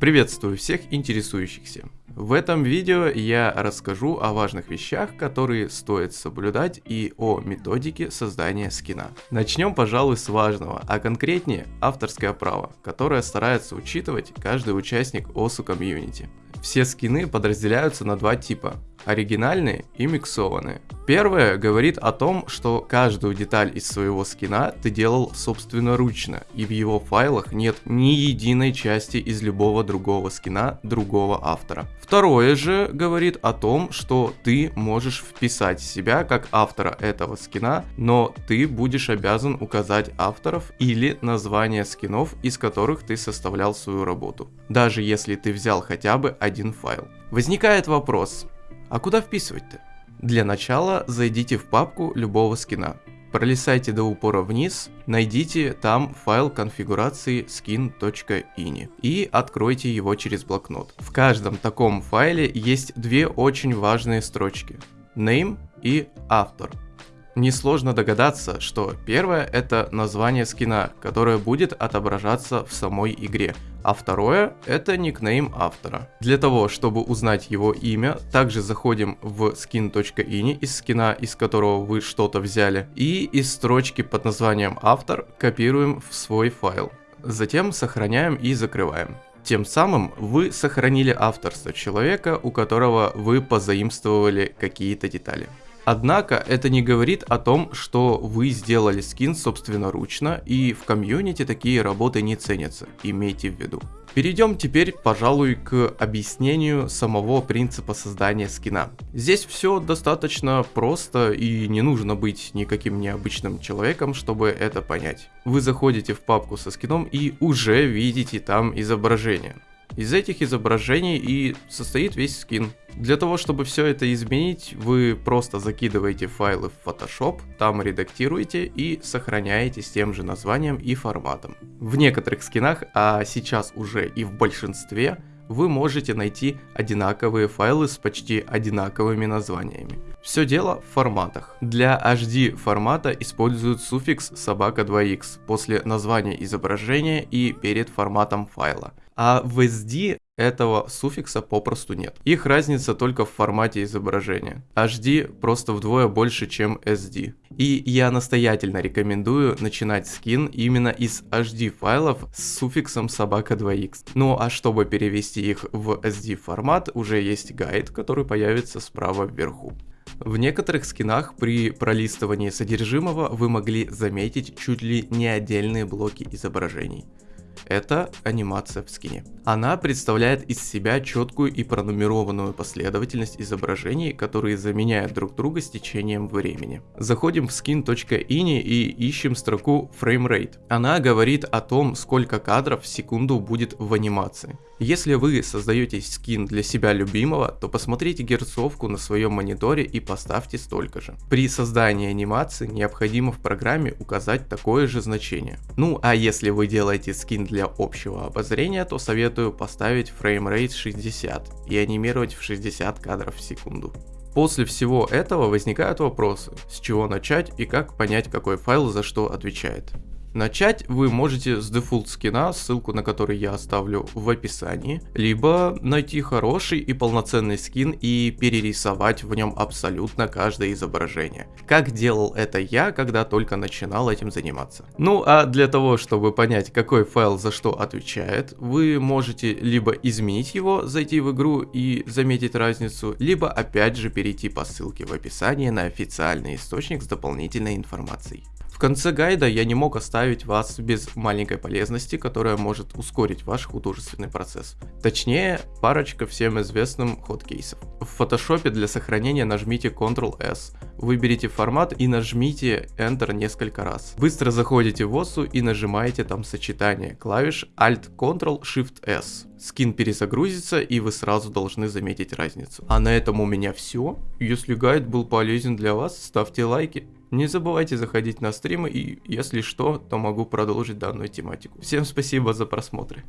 Приветствую всех интересующихся. В этом видео я расскажу о важных вещах, которые стоит соблюдать и о методике создания скина. Начнем, пожалуй, с важного, а конкретнее авторское право, которое старается учитывать каждый участник OSU комьюнити. Все скины подразделяются на два типа оригинальные и миксованные. Первое говорит о том, что каждую деталь из своего скина ты делал собственноручно, и в его файлах нет ни единой части из любого другого скина другого автора. Второе же говорит о том, что ты можешь вписать себя как автора этого скина, но ты будешь обязан указать авторов или название скинов, из которых ты составлял свою работу, даже если ты взял хотя бы один файл. Возникает вопрос, а куда вписывать-то? Для начала зайдите в папку любого скина. Пролистайте до упора вниз, найдите там файл конфигурации skin.ini и откройте его через блокнот. В каждом таком файле есть две очень важные строчки. Name и автор. Несложно догадаться, что первое это название скина, которое будет отображаться в самой игре, а второе это никнейм автора. Для того, чтобы узнать его имя, также заходим в skin.ini из скина, из которого вы что-то взяли, и из строчки под названием автор копируем в свой файл. Затем сохраняем и закрываем. Тем самым вы сохранили авторство человека, у которого вы позаимствовали какие-то детали. Однако это не говорит о том, что вы сделали скин собственноручно и в комьюнити такие работы не ценятся, имейте в виду. Перейдем теперь, пожалуй, к объяснению самого принципа создания скина. Здесь все достаточно просто и не нужно быть никаким необычным человеком, чтобы это понять. Вы заходите в папку со скином и уже видите там изображение. Из этих изображений и состоит весь скин. Для того, чтобы все это изменить, вы просто закидываете файлы в Photoshop, там редактируете и сохраняете с тем же названием и форматом. В некоторых скинах, а сейчас уже и в большинстве, вы можете найти одинаковые файлы с почти одинаковыми названиями. Все дело в форматах. Для HD формата используют суффикс собака 2x после названия изображения и перед форматом файла. А в SD этого суффикса попросту нет. Их разница только в формате изображения. HD просто вдвое больше, чем SD. И я настоятельно рекомендую начинать скин именно из HD файлов с суффиксом собака 2x. Ну а чтобы перевести их в SD формат, уже есть гайд, который появится справа вверху. В некоторых скинах при пролистывании содержимого вы могли заметить чуть ли не отдельные блоки изображений это анимация в скине. Она представляет из себя четкую и пронумерованную последовательность изображений, которые заменяют друг друга с течением времени. Заходим в skin.ini и ищем строку framerate. Она говорит о том, сколько кадров в секунду будет в анимации. Если вы создаете скин для себя любимого, то посмотрите герцовку на своем мониторе и поставьте столько же. При создании анимации необходимо в программе указать такое же значение. Ну а если вы делаете скин для общего обозрения, то советую поставить framerate 60 и анимировать в 60 кадров в секунду. После всего этого возникают вопросы, с чего начать и как понять какой файл за что отвечает. Начать вы можете с дефолт скина, ссылку на который я оставлю в описании, либо найти хороший и полноценный скин и перерисовать в нем абсолютно каждое изображение. Как делал это я, когда только начинал этим заниматься. Ну а для того, чтобы понять, какой файл за что отвечает, вы можете либо изменить его, зайти в игру и заметить разницу, либо опять же перейти по ссылке в описании на официальный источник с дополнительной информацией конце гайда я не мог оставить вас без маленькой полезности, которая может ускорить ваш художественный процесс. Точнее, парочка всем известным ход-кейсов. В фотошопе для сохранения нажмите Ctrl-S, выберите формат и нажмите Enter несколько раз. Быстро заходите в OSU и нажимаете там сочетание клавиш Alt-Ctrl-Shift-S. Скин перезагрузится и вы сразу должны заметить разницу. А на этом у меня все. Если гайд был полезен для вас, ставьте лайки. Не забывайте заходить на стримы и, если что, то могу продолжить данную тематику. Всем спасибо за просмотры.